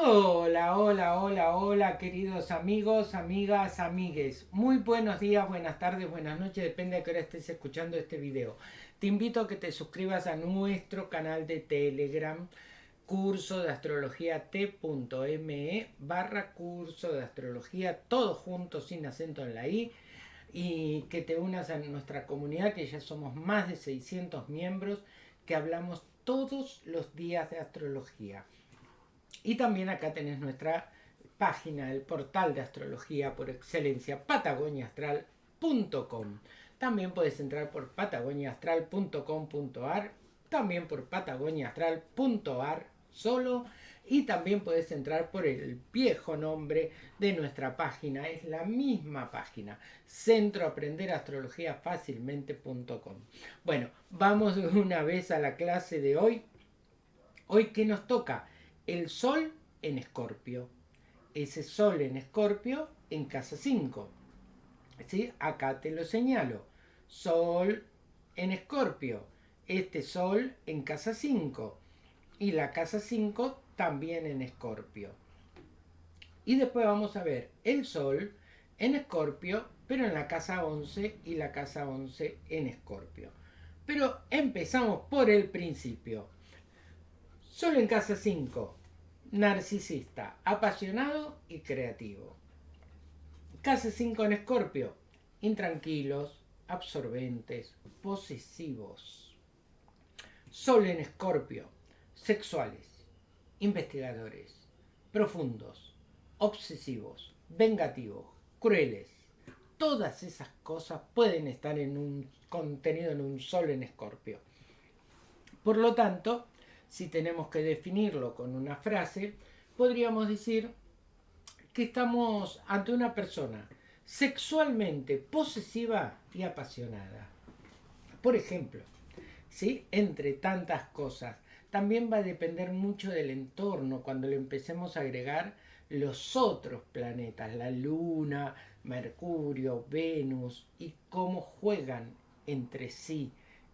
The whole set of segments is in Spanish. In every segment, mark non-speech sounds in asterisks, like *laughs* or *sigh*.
Hola, hola, hola, hola, queridos amigos, amigas, amigues. Muy buenos días, buenas tardes, buenas noches, depende de qué hora estés escuchando este video. Te invito a que te suscribas a nuestro canal de Telegram, curso de astrología t.me barra curso de astrología, todo junto, sin acento en la i, y que te unas a nuestra comunidad, que ya somos más de 600 miembros, que hablamos todos los días de astrología. Y también acá tenés nuestra página, el portal de astrología por excelencia, patagoniaastral.com. También puedes entrar por patagoniaastral.com.ar, también por patagoniaastral.ar solo y también puedes entrar por el viejo nombre de nuestra página, es la misma página, centroaprenderastrologiafacilmente.com. Bueno, vamos una vez a la clase de hoy. Hoy, ¿qué nos toca? El Sol en Escorpio. Ese Sol en Escorpio en casa 5. ¿Sí? Acá te lo señalo. Sol en Escorpio. Este Sol en casa 5. Y la casa 5 también en Escorpio. Y después vamos a ver el Sol en Escorpio, pero en la casa 11 y la casa 11 en Escorpio. Pero empezamos por el principio. Sol en casa 5 narcisista, apasionado y creativo. Casa 5 en Escorpio, intranquilos, absorbentes, posesivos. Sol en Escorpio, sexuales, investigadores, profundos, obsesivos, vengativos, crueles. Todas esas cosas pueden estar en un contenido en un Sol en Escorpio. Por lo tanto, si tenemos que definirlo con una frase, podríamos decir que estamos ante una persona sexualmente posesiva y apasionada. Por ejemplo, ¿sí? entre tantas cosas, también va a depender mucho del entorno cuando le empecemos a agregar los otros planetas, la Luna, Mercurio, Venus, y cómo juegan entre sí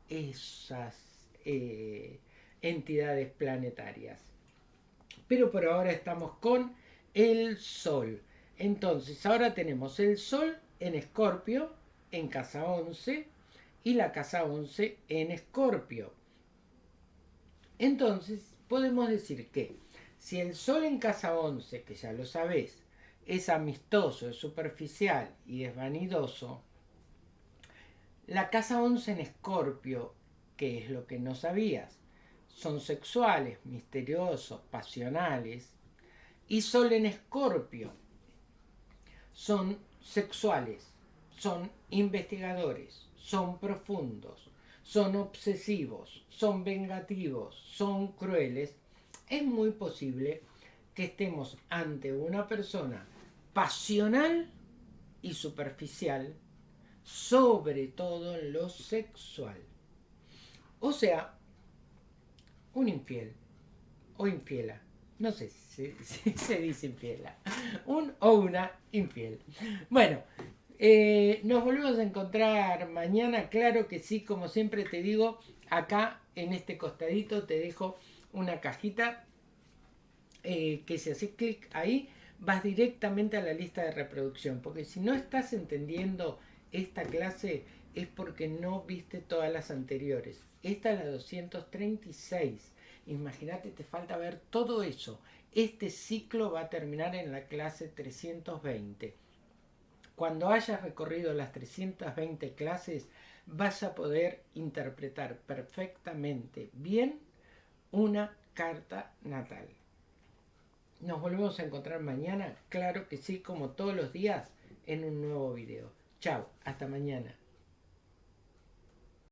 esas eh, entidades planetarias. Pero por ahora estamos con el Sol. Entonces, ahora tenemos el Sol en Escorpio, en casa 11, y la casa 11 en Escorpio. Entonces, podemos decir que si el Sol en casa 11, que ya lo sabés, es amistoso, es superficial y es vanidoso, la casa 11 en Escorpio, que es lo que no sabías, son sexuales, misteriosos, pasionales, y Sol en Escorpio son sexuales, son investigadores, son profundos, son obsesivos, son vengativos, son crueles, es muy posible que estemos ante una persona pasional y superficial, sobre todo en lo sexual. O sea, un infiel o infiela. No sé *laughs* si, se dice infiela. Un o una infiel. Bueno, eh, nos volvemos a encontrar mañana. Claro que sí, como siempre te digo, acá en este costadito te dejo una cajita eh, que si haces clic ahí vas directamente a la lista de reproducción. Porque si no estás entendiendo esta clase es porque no viste todas las anteriores. Esta es la 236. Imagínate, te falta ver todo eso. Este ciclo va a terminar en la clase 320. Cuando hayas recorrido las 320 clases, vas a poder interpretar perfectamente bien una carta natal. Nos volvemos a encontrar mañana, claro que sí, como todos los días, en un nuevo video. Chao, hasta mañana.